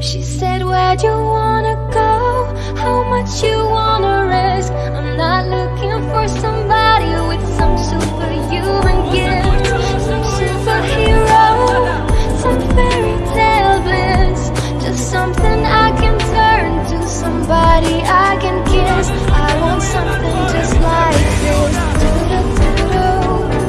She said, Where'd you wanna go? How much you wanna risk? I'm not looking for somebody with some superhuman gift, some superhero, some fairy tale bliss. Just something I can turn to, somebody I can